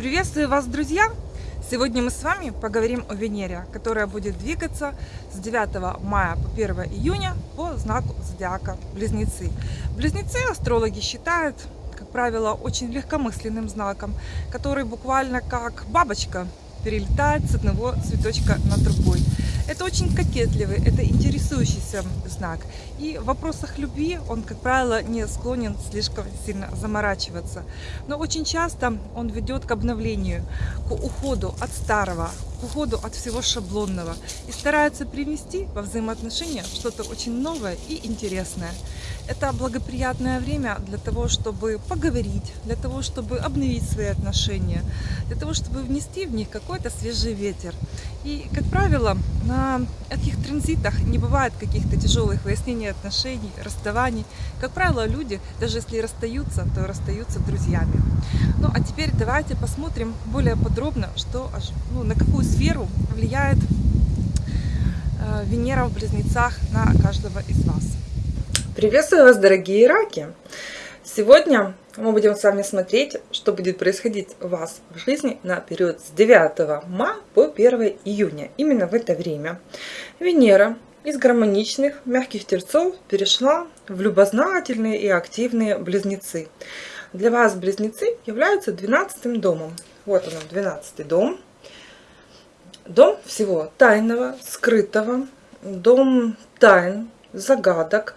Приветствую вас, друзья! Сегодня мы с вами поговорим о Венере, которая будет двигаться с 9 мая по 1 июня по знаку зодиака Близнецы. Близнецы астрологи считают, как правило, очень легкомысленным знаком, который буквально как бабочка перелетает с одного цветочка на другой. Это очень кокетливый, это интересующийся знак. И в вопросах любви он, как правило, не склонен слишком сильно заморачиваться. Но очень часто он ведет к обновлению, к уходу от старого, к уходу от всего шаблонного. И старается привнести во взаимоотношения что-то очень новое и интересное. Это благоприятное время для того, чтобы поговорить, для того, чтобы обновить свои отношения, для того, чтобы внести в них какой-то свежий ветер. И, как правило, на этих транзитах не бывает каких-то тяжелых выяснений отношений, расставаний. Как правило, люди, даже если расстаются, то расстаются друзьями. Ну, а теперь давайте посмотрим более подробно, что, ну, на какую сферу влияет э, Венера в Близнецах на каждого из вас. Приветствую вас, дорогие раки! Сегодня мы будем с вами смотреть, что будет происходить у вас в жизни на период с 9 мая по 1 июня. Именно в это время Венера из гармоничных, мягких терцов перешла в любознательные и активные близнецы. Для вас близнецы являются 12 домом. Вот он, 12 дом. Дом всего тайного, скрытого, дом тайн, загадок,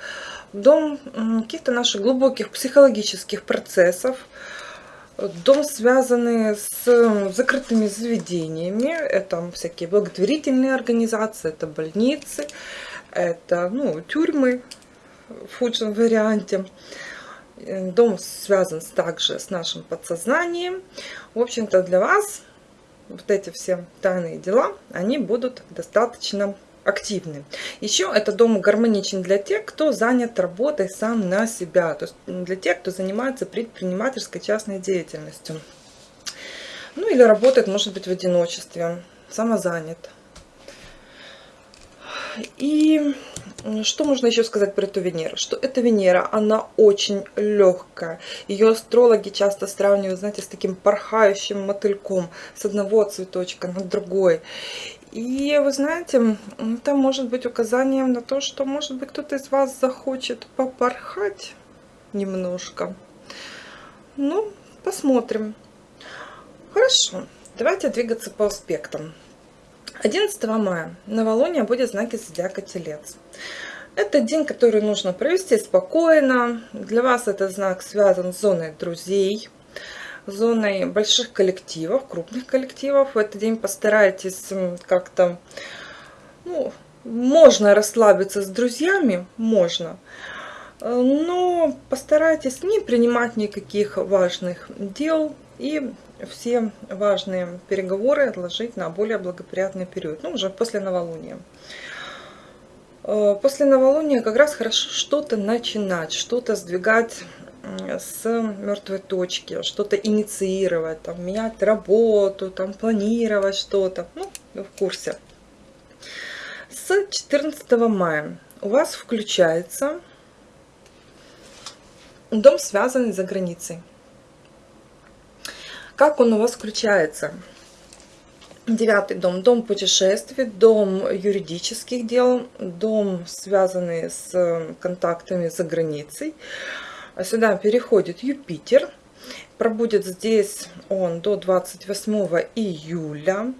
дом каких-то наших глубоких психологических процессов, дом, связанный с закрытыми заведениями, это всякие благотворительные организации, это больницы, это ну, тюрьмы в худшем варианте. Дом связан также с нашим подсознанием. В общем-то, для вас вот эти все тайные дела, они будут достаточно активны. Еще этот дом гармоничен для тех, кто занят работой сам на себя, то есть для тех, кто занимается предпринимательской частной деятельностью. Ну или работает, может быть, в одиночестве, самозанят. И что можно еще сказать про эту Венеру? Что эта Венера, она очень легкая. Ее астрологи часто сравнивают, знаете, с таким порхающим мотыльком с одного цветочка на другой. И вы знаете, это может быть указанием на то, что, может быть, кто-то из вас захочет попорхать немножко. Ну, посмотрим. Хорошо, давайте двигаться по аспектам. 11 мая новолуние будет знаки зодиака Телец. Это день, который нужно провести спокойно. Для вас этот знак связан с зоной друзей зоной больших коллективов, крупных коллективов. В этот день постарайтесь как-то, ну, можно расслабиться с друзьями, можно, но постарайтесь не принимать никаких важных дел и все важные переговоры отложить на более благоприятный период, ну, уже после новолуния. Э, после новолуния как раз хорошо что-то начинать, что-то сдвигать с мертвой точки, что-то инициировать, там, менять работу, там, планировать что-то. Ну, в курсе. С 14 мая у вас включается дом, связанный за границей. Как он у вас включается? Девятый дом, дом путешествий, дом юридических дел, дом, связанный с контактами за границей. Сюда переходит Юпитер. Пробудет здесь он до 28 июля.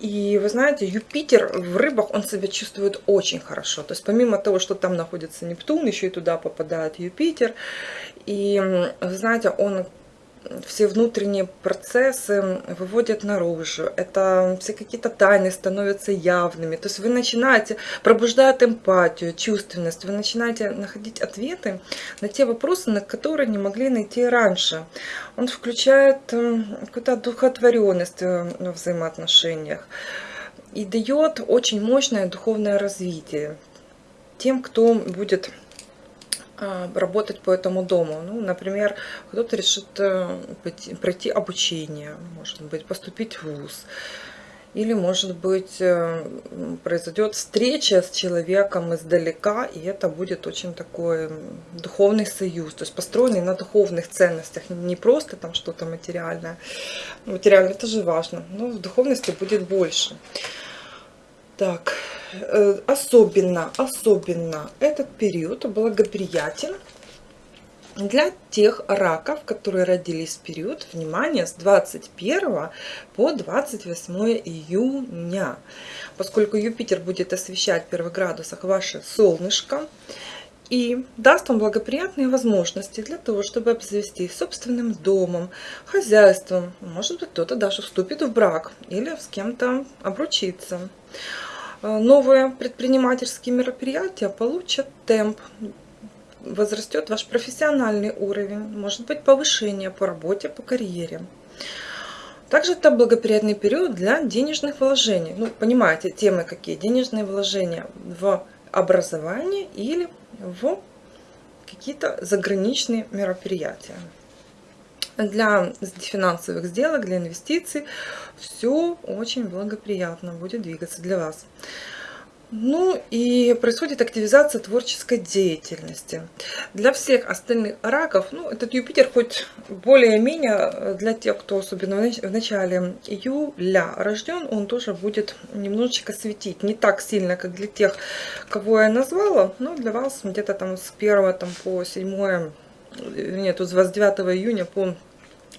И вы знаете, Юпитер в рыбах, он себя чувствует очень хорошо. То есть помимо того, что там находится Нептун, еще и туда попадает Юпитер. И вы знаете, он все внутренние процессы выводят наружу. Это все какие-то тайны становятся явными. То есть вы начинаете, пробуждать эмпатию, чувственность, вы начинаете находить ответы на те вопросы, на которые не могли найти раньше. Он включает какую-то духотворенность в взаимоотношениях и дает очень мощное духовное развитие тем, кто будет работать по этому дому. Ну, например, кто-то решит э, пройти обучение, может быть, поступить в ВУЗ. или, может быть, э, произойдет встреча с человеком издалека, и это будет очень такой духовный союз, то есть построенный на духовных ценностях, не просто там что-то материальное. Материально это же важно, но в духовности будет больше. Так, особенно, особенно этот период благоприятен для тех раков, которые родились в период, внимание, с 21 по 28 июня. Поскольку Юпитер будет освещать в первых градусах ваше солнышко, и даст вам благоприятные возможности для того, чтобы обзавестись собственным домом, хозяйством. Может быть, кто-то даже вступит в брак или с кем-то обручится. Новые предпринимательские мероприятия получат темп, возрастет ваш профессиональный уровень, может быть повышение по работе, по карьере. Также это благоприятный период для денежных вложений. Ну, понимаете, темы какие? Денежные вложения в образование или в какие-то заграничные мероприятия. Для финансовых сделок, для инвестиций все очень благоприятно будет двигаться для вас. Ну и происходит активизация творческой деятельности. Для всех остальных раков, ну этот Юпитер хоть более-менее для тех, кто особенно в начале июля рожден, он тоже будет немножечко светить. Не так сильно, как для тех, кого я назвала, но для вас где-то там с 1 там, по 7, нет, с 29 июня по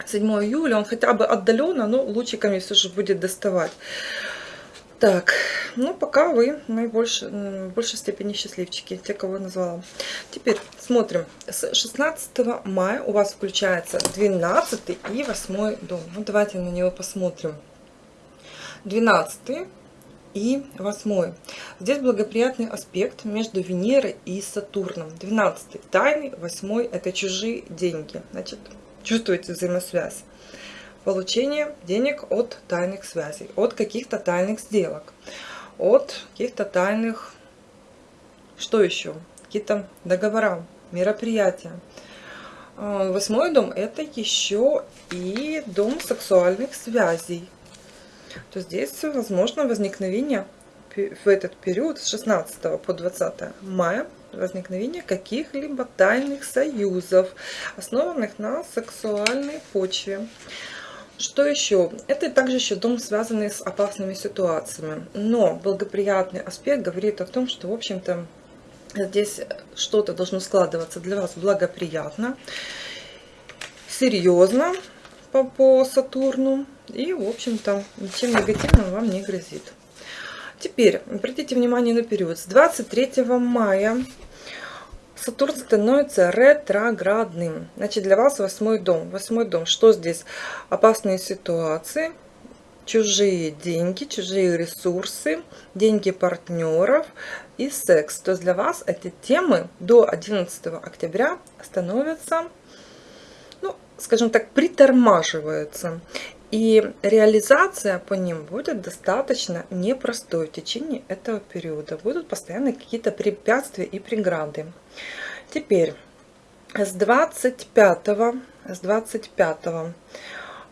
7 июля он хотя бы отдаленно, но лучиками все же будет доставать. Так, ну пока вы наибольшей, в большей степени счастливчики, те, кого я назвала. Теперь смотрим. С 16 мая у вас включается 12 и 8 дом. Ну, давайте на него посмотрим. 12 и 8. Здесь благоприятный аспект между Венерой и Сатурном. 12 тайный, 8 это чужие деньги. Значит, чувствуете взаимосвязь получение денег от тайных связей, от каких-то тайных сделок, от каких-то тайных, что еще, какие-то договора, мероприятия. А, восьмой дом это еще и дом сексуальных связей. То здесь возможно возникновение в этот период с 16 по 20 мая возникновение каких-либо тайных союзов, основанных на сексуальной почве. Что еще? Это также еще дом, связанный с опасными ситуациями. Но благоприятный аспект говорит о том, что, в общем-то, здесь что-то должно складываться для вас благоприятно, серьезно по, по Сатурну. И, в общем-то, ничем негативным вам не грозит. Теперь обратите внимание на период с 23 мая Сатурн становится ретроградным. Значит, для вас восьмой дом. Восьмой дом. Что здесь? Опасные ситуации, чужие деньги, чужие ресурсы, деньги партнеров и секс. То есть для вас эти темы до 11 октября становятся, ну, скажем так, притормаживаются. И реализация по ним будет достаточно непростой в течение этого периода. Будут постоянно какие-то препятствия и преграды. Теперь с 25, с 25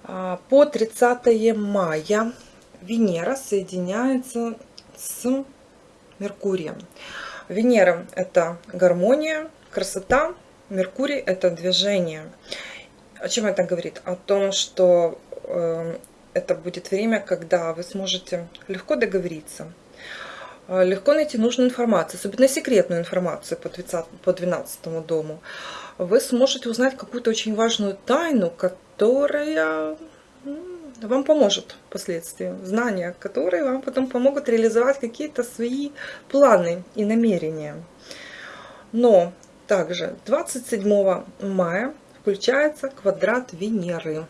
а, по 30 мая Венера соединяется с Меркурием. Венера это гармония, красота, Меркурий это движение. О чем это говорит? О том, что это будет время, когда вы сможете легко договориться, э, легко найти нужную информацию, особенно секретную информацию по, 20, по 12 дому. Вы сможете узнать какую-то очень важную тайну, которая вам поможет впоследствии. Знания, которые вам потом помогут реализовать какие-то свои планы и намерения. Но также 27 мая включается квадрат Венеры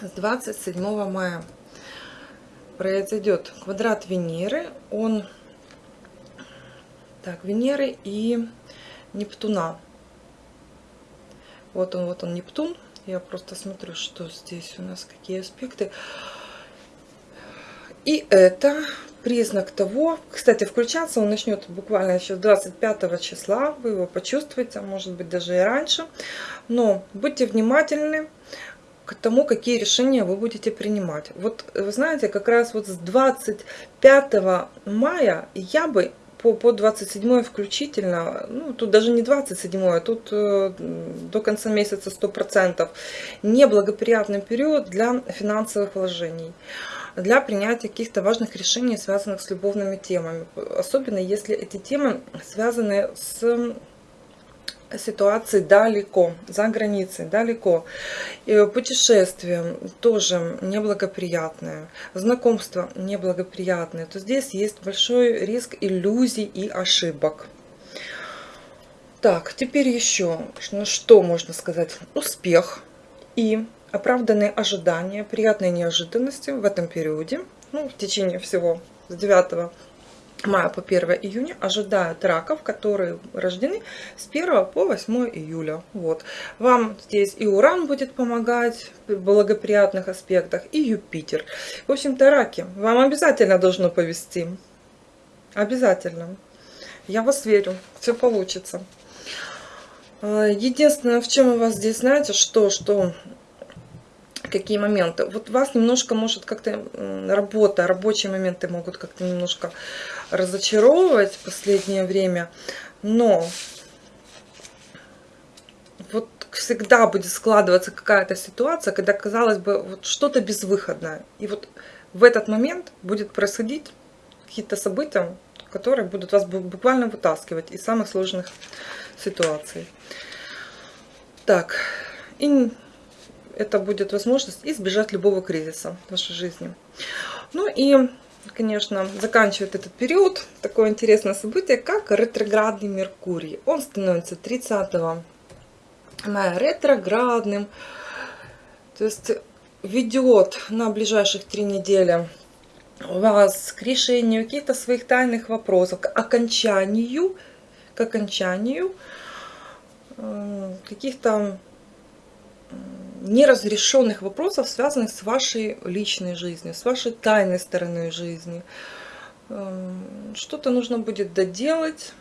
с 27 мая произойдет квадрат Венеры. Он так, Венеры и Нептуна. Вот он, вот он, Нептун. Я просто смотрю, что здесь у нас, какие аспекты. И это признак того, кстати, включаться он начнет буквально еще 25 числа, вы его почувствуете, а может быть даже и раньше. Но будьте внимательны, к тому, какие решения вы будете принимать. Вот вы знаете, как раз вот с 25 мая я бы по, по 27 включительно, ну тут даже не 27, а тут э, до конца месяца 100%, неблагоприятный период для финансовых вложений для принятия каких-то важных решений, связанных с любовными темами. Особенно если эти темы связаны с ситуации далеко, за границей, далеко. Путешествие тоже неблагоприятное, знакомство неблагоприятное, то здесь есть большой риск иллюзий и ошибок. Так, теперь еще, ну что можно сказать? Успех и оправданные ожидания, приятные неожиданности в этом периоде, ну, в течение всего с 9 мая по 1 июня ожидают раков, которые рождены с 1 по 8 июля. Вот. Вам здесь и Уран будет помогать в благоприятных аспектах, и Юпитер. В общем-то, раки, вам обязательно должно повести. Обязательно. Я вас верю, все получится. А, единственное, в чем у вас здесь, знаете, что, что какие моменты. Вот вас немножко может как-то работа, рабочие моменты могут как-то немножко разочаровывать в последнее время, но вот всегда будет складываться какая-то ситуация, когда, казалось бы, вот что-то безвыходное. И вот в этот момент будет происходить какие-то события, которые будут вас буквально вытаскивать из самых сложных ситуаций. Так, и это будет возможность избежать любого кризиса в вашей жизни. Ну и, конечно, заканчивает этот период такое интересное событие, как ретроградный Меркурий. Он становится 30 мая ретроградным, то есть ведет на ближайших три недели вас к решению каких-то своих тайных вопросов, к окончанию, к окончанию э, каких-то неразрешенных вопросов, связанных с вашей личной жизнью, с вашей тайной стороной жизни. Эм, что-то нужно будет доделать,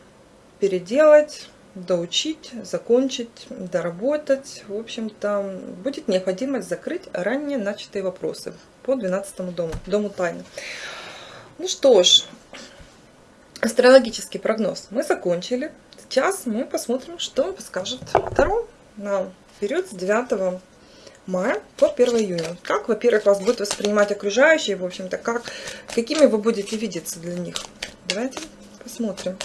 переделать, доучить, закончить, доработать. В общем-то, будет необходимость закрыть ранее начатые вопросы по 12 дому, дому тайны. Ну что ж, астрологический прогноз мы закончили. Сейчас мы посмотрим, что скажет Таро на период с 9 мая по 1 июня. Как, во-первых, вас будут воспринимать окружающие, в общем-то, как, какими вы будете видеться для них. Давайте посмотрим.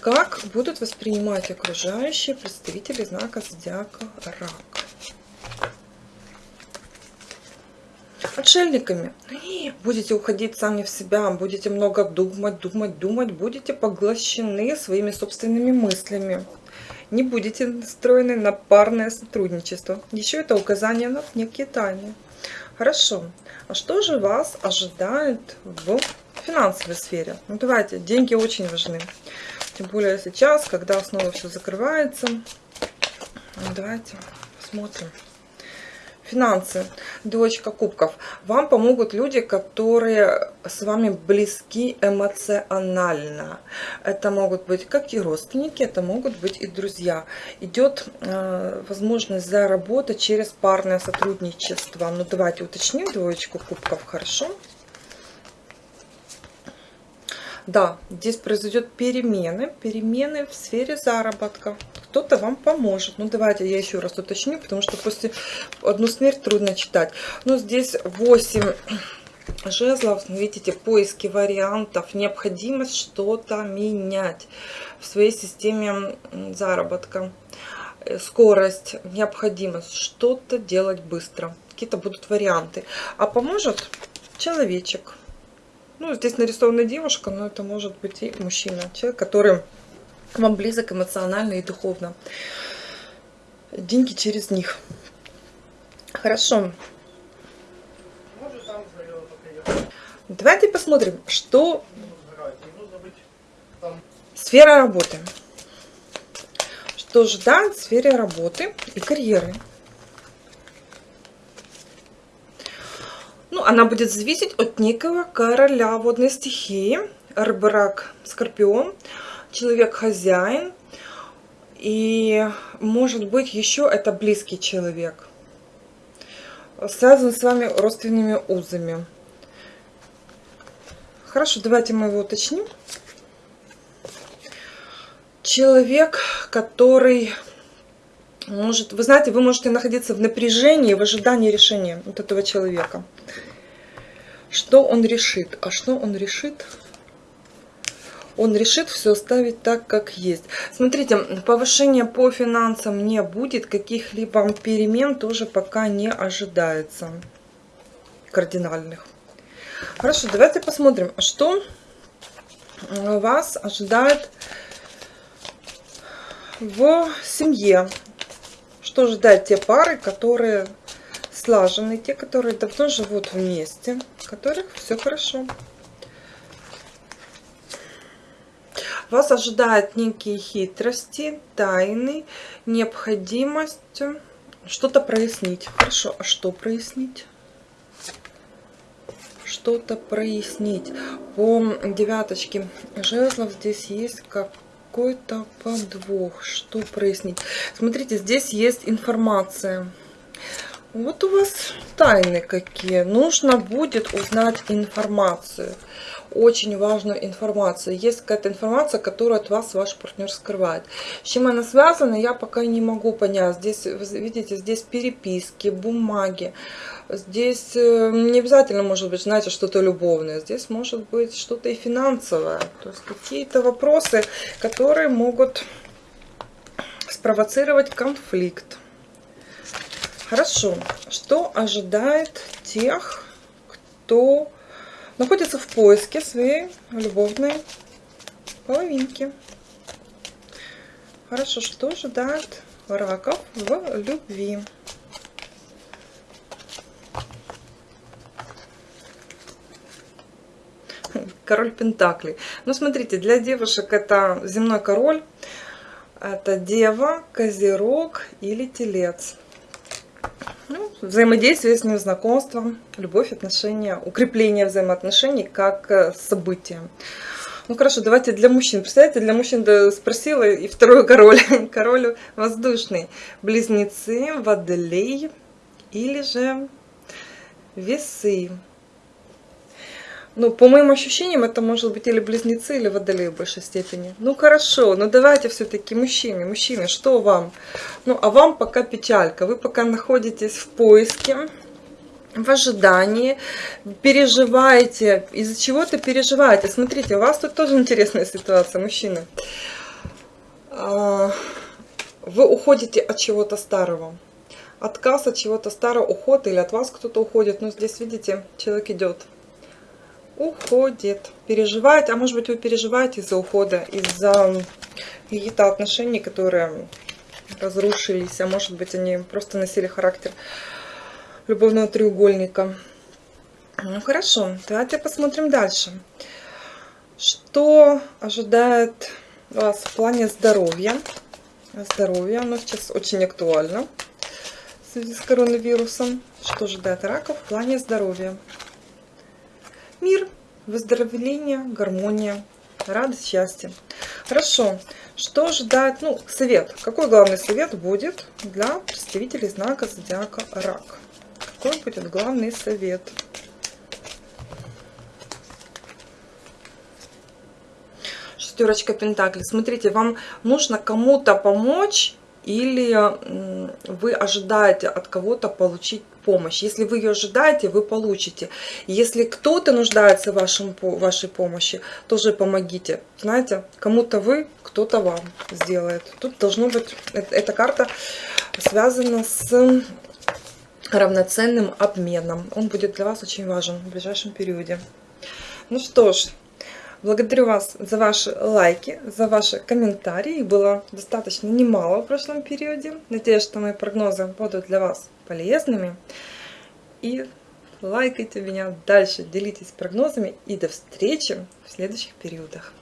Как будут воспринимать окружающие представители знака зодиака Рак. Отшельниками. Будете уходить сами в себя, будете много думать, думать, думать, будете поглощены своими собственными мыслями не будете настроены на парное сотрудничество. Еще это указание на некие тайны. Хорошо. А что же вас ожидает в финансовой сфере? Ну давайте, деньги очень важны. Тем более сейчас, когда снова все закрывается. Ну, давайте посмотрим. Финансы. Дочка кубков. Вам помогут люди, которые с вами близки эмоционально. Это могут быть как и родственники, это могут быть и друзья. Идет э, возможность заработать через парное сотрудничество. Ну давайте уточним двоечку кубков. Хорошо. Да, здесь произойдет перемены, перемены в сфере заработка. Кто-то вам поможет. Ну, давайте я еще раз уточню, потому что после одну смерть трудно читать. Но здесь 8 жезлов, видите, поиски вариантов, необходимость что-то менять в своей системе заработка. Э, скорость, необходимость что-то делать быстро. Какие-то будут варианты. А поможет человечек ну, здесь нарисована девушка, но это может быть и мужчина. Человек, который вам близок эмоционально и духовно. Деньги через них. Хорошо. Давайте посмотрим, что сфера работы. Что ждать в сфере работы и карьеры. Ну, она будет зависеть от некого короля водной стихии, рыбрак, скорпион, человек-хозяин. И может быть еще это близкий человек. связан с вами родственными узами. Хорошо, давайте мы его уточним. Человек, который может, вы знаете, вы можете находиться в напряжении, в ожидании решения вот этого человека. Что он решит? А что он решит? Он решит все оставить так, как есть. Смотрите, повышения по финансам не будет, каких-либо перемен тоже пока не ожидается кардинальных. Хорошо, давайте посмотрим, что вас ожидает в семье. Что ждать те пары, которые слажены, те, которые давно живут вместе, у которых все хорошо. Вас ожидают некие хитрости, тайны, необходимость что-то прояснить. Хорошо, а что прояснить? Что-то прояснить. По девяточке жезлов здесь есть как какой-то подвох. Что прояснить? Смотрите, здесь есть информация. Вот у вас тайны какие. Нужно будет узнать информацию. Очень важную информацию. Есть какая-то информация, которую от вас ваш партнер скрывает. С чем она связана, я пока не могу понять. Здесь, видите, здесь переписки, бумаги. Здесь э, не обязательно может быть, знаете, что-то любовное. Здесь может быть что-то и финансовое. То есть какие-то вопросы, которые могут спровоцировать конфликт. Хорошо. Что ожидает тех, кто находится в поиске своей любовной половинки? Хорошо. Что ожидает раков в любви? король Пентаклей. Ну, смотрите, для девушек это земной король, это дева, козерог или телец. Ну, взаимодействие с ним, знакомство, любовь, отношения, укрепление взаимоотношений как э, событие. Ну хорошо, давайте для мужчин. Представляете, для мужчин спросила и второй король. Король воздушный. Близнецы, водолей или же весы. Ну, по моим ощущениям, это может быть или близнецы, или водолей в большей степени. Ну, хорошо, но давайте все-таки мужчины. Мужчины, что вам? Ну, а вам пока печалька. Вы пока находитесь в поиске, в ожидании, переживаете. Из-за чего-то переживаете. Смотрите, у вас тут тоже интересная ситуация, мужчины. А, вы уходите от чего-то старого. Отказ от чего-то старого, уход или от вас кто-то уходит. Но здесь, видите, человек идет уходит. Переживает, а может быть вы переживаете из-за ухода, из-за каких-то отношений, которые разрушились, а может быть они просто носили характер любовного треугольника. Ну хорошо, давайте посмотрим дальше. Что ожидает вас в плане здоровья? Здоровье, оно сейчас очень актуально в связи с коронавирусом. Что ожидает раков в плане здоровья? Мир, выздоровление, гармония, радость, счастье. Хорошо. Что ждать? Ну, совет. Какой главный совет будет для представителей знака зодиака Рак? Какой будет главный совет? Шестерочка Пентаклей. Смотрите, вам нужно кому-то помочь или вы ожидаете от кого-то получить помощь. Если вы ее ожидаете, вы получите. Если кто-то нуждается в вашем, вашей помощи, тоже помогите. Знаете, кому-то вы, кто-то вам сделает. Тут должно быть, эта карта связана с равноценным обменом. Он будет для вас очень важен в ближайшем периоде. Ну что ж, Благодарю вас за ваши лайки, за ваши комментарии. Их было достаточно немало в прошлом периоде. Надеюсь, что мои прогнозы будут для вас полезными. И лайкайте меня дальше, делитесь прогнозами. И до встречи в следующих периодах.